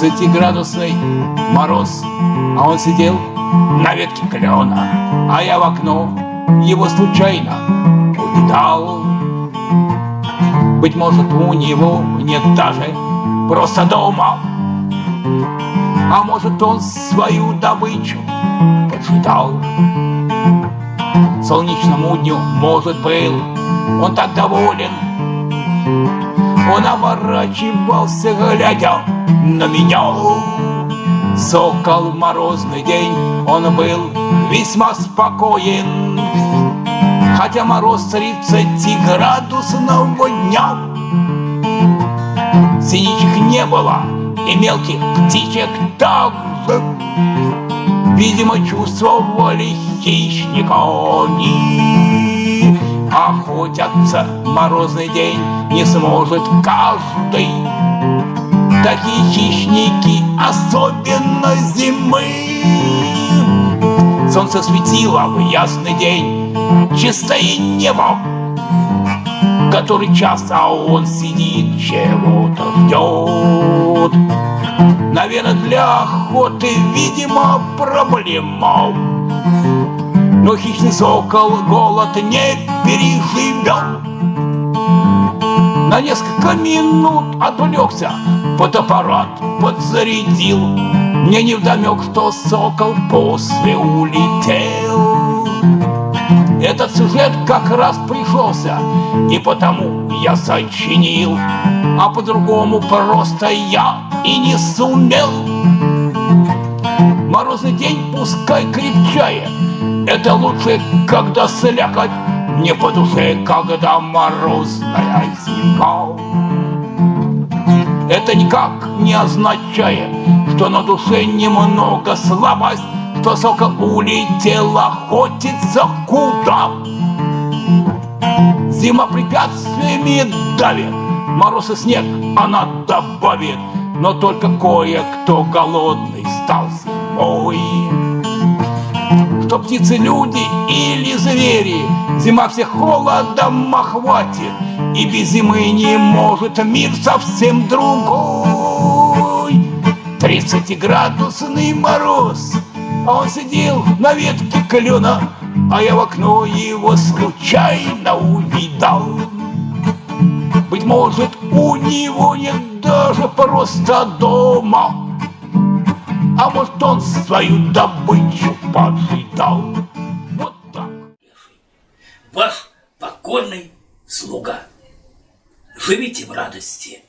Тридцатиградусный мороз, а он сидел на ветке клена, а я в окно его случайно увидал. Быть может, у него нет даже просто дома, а может, он свою добычу поджидал. Солнечному дню, может, был он так доволен, он оборачивался, глядя на меня. Сокол морозный день, он был весьма спокоен, Хотя мороз тридцати градусного дня. Синичек не было, и мелких птичек также. Видимо, чувствовали хищника они. Охотятся морозный день не сможет каждый. Такие хищники, особенно зимы. Солнце светило в ясный день, чистое небо, Который час, а он сидит, чего-то ждет. Наверное, для охоты, видимо, проблема. Но хищный сокол голод не переживет. На несколько минут отвлекся, фотоаппарат подзарядил. Мне не вдомек, что сокол после улетел. Этот сюжет как раз пришелся, и потому я сочинил, а по-другому просто я и не сумел. Морозный день пускай крепчает, это лучше, когда слякоть не по душе, когда морозная зима. Это никак не означает, что на душе немного слабость, что сокол улетел охотиться куда. Зима препятствиями давит, мороз и снег она добавит, но только кое-кто голодный стал зимой. Птицы, люди или звери, зима всех холодом охватит, и без зимы не может мир совсем другой. Тридцатиградусный мороз, а он сидел на ветке клена, а я в окно его случайно увидал. Быть может, у него нет даже просто дома, а может, он свою добычу поджидал. Вот так. Ваш покорный слуга. Живите в радости.